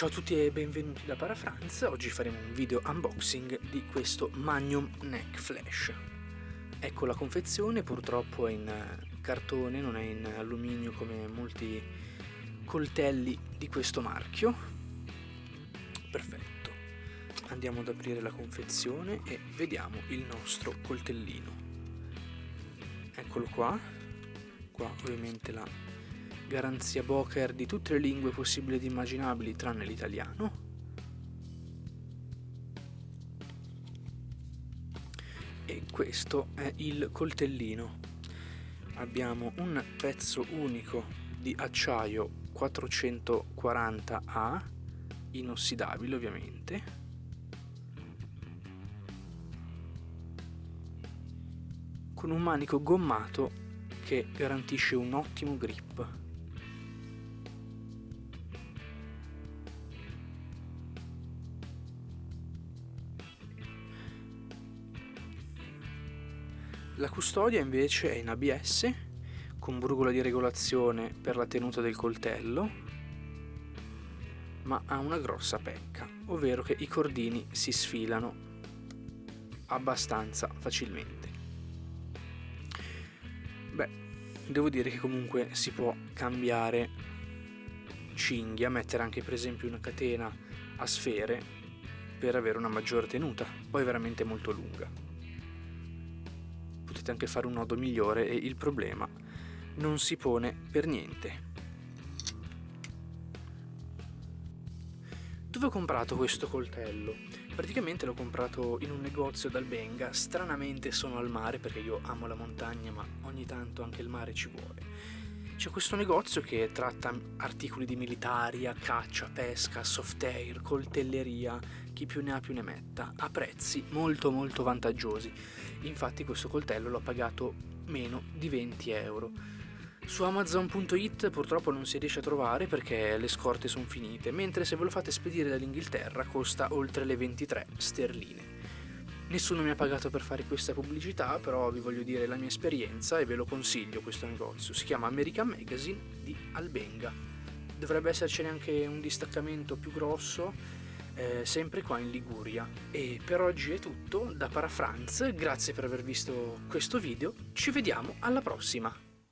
Ciao a tutti e benvenuti da Parafranz, oggi faremo un video unboxing di questo Magnum Neck Flash. Ecco la confezione, purtroppo è in cartone, non è in alluminio come molti coltelli di questo marchio. Perfetto, andiamo ad aprire la confezione e vediamo il nostro coltellino. Eccolo qua, qua ovviamente la garanzia Boker di tutte le lingue possibili ed immaginabili tranne l'italiano. E questo è il coltellino. Abbiamo un pezzo unico di acciaio 440A, inossidabile ovviamente. Con un manico gommato che garantisce un ottimo grip. La custodia invece è in ABS con brugola di regolazione per la tenuta del coltello ma ha una grossa pecca, ovvero che i cordini si sfilano abbastanza facilmente. Beh, devo dire che comunque si può cambiare cinghia, mettere anche per esempio una catena a sfere per avere una maggiore tenuta, poi è veramente molto lunga potete anche fare un nodo migliore e il problema non si pone per niente. Dove ho comprato questo coltello? Praticamente l'ho comprato in un negozio dal Benga, stranamente sono al mare perché io amo la montagna ma ogni tanto anche il mare ci vuole. C'è questo negozio che tratta articoli di militaria, caccia, pesca, soft air, coltelleria, chi più ne ha più ne metta, a prezzi molto molto vantaggiosi. Infatti questo coltello l'ho pagato meno di 20 euro. Su Amazon.it purtroppo non si riesce a trovare perché le scorte sono finite, mentre se ve lo fate spedire dall'Inghilterra costa oltre le 23 sterline. Nessuno mi ha pagato per fare questa pubblicità, però vi voglio dire la mia esperienza e ve lo consiglio questo negozio. Si chiama American Magazine di Albenga. Dovrebbe essercene anche un distaccamento più grosso, eh, sempre qua in Liguria. E per oggi è tutto da Parafranz, grazie per aver visto questo video, ci vediamo alla prossima!